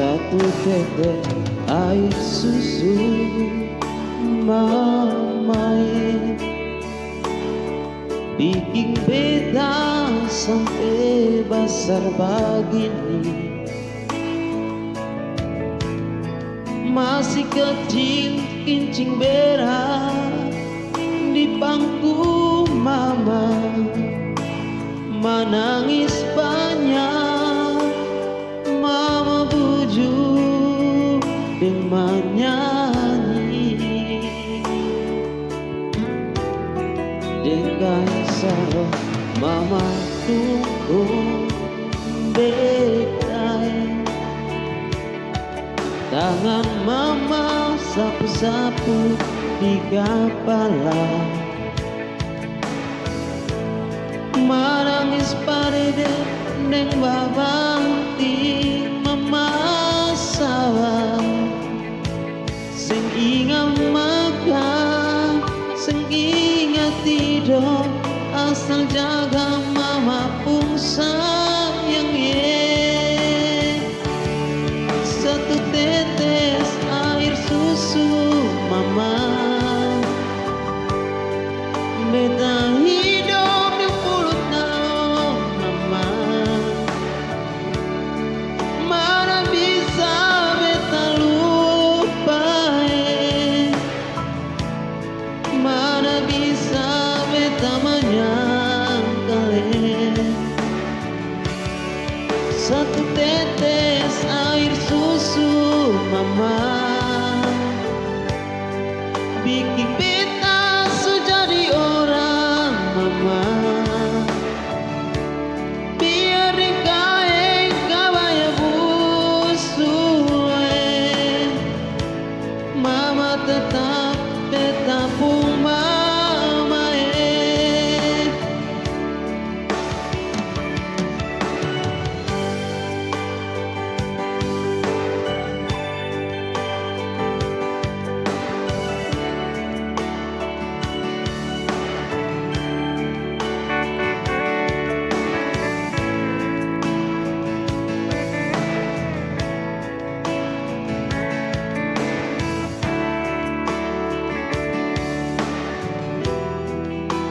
satu tetes air susu mamai. Bikin beda sampai besar begini masih kecil kincing berat di bangku mama. Menangis banyak dengan sarah mama tunggu bedai tangan mama sapu-sapu di kepala. Menangis parede neng babanti Asal jaga mama pun sayang ye. Satu tetes air susu mama. Beta tetes air susu mama. Bikin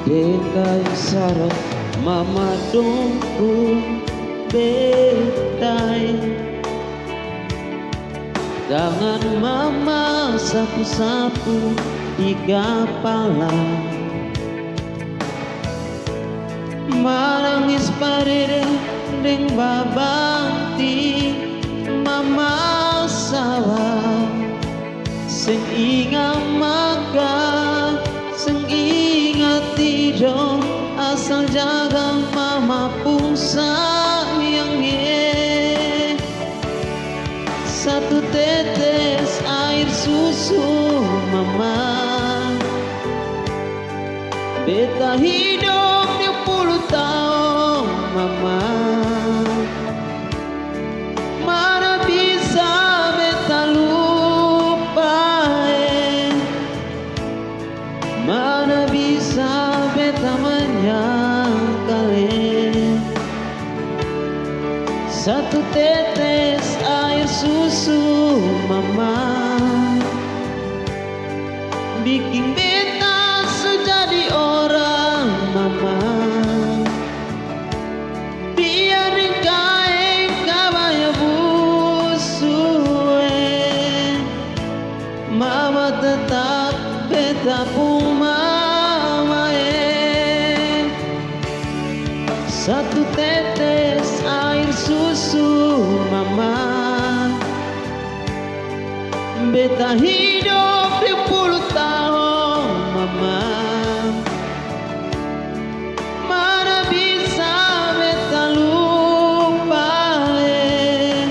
Dekai sarap mama dongku betai. Tangan mama sapu-sapu di kepala Menangis parede deng babanti mama sawah Sing ingat pun sayang ye Satu tetes air susu mama. Beta hidup di puluh tahun mama Satu tetes air susu mama. Bikin beta sejadi orang mama. Biar dikain kabaya busue. Mama tetap beta pun Beta hidup di puluh tahun mama Mana bisa beta lupa eh.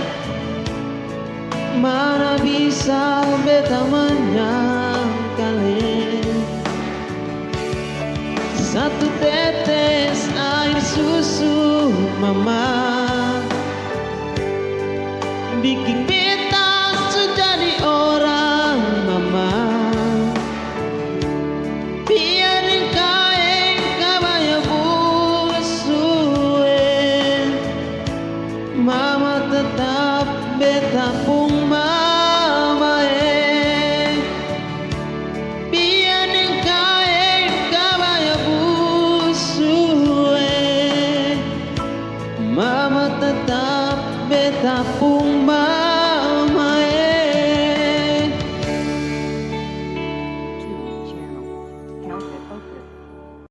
Mana bisa beta menyangkal eh. Satu tetes air susu mama da porra.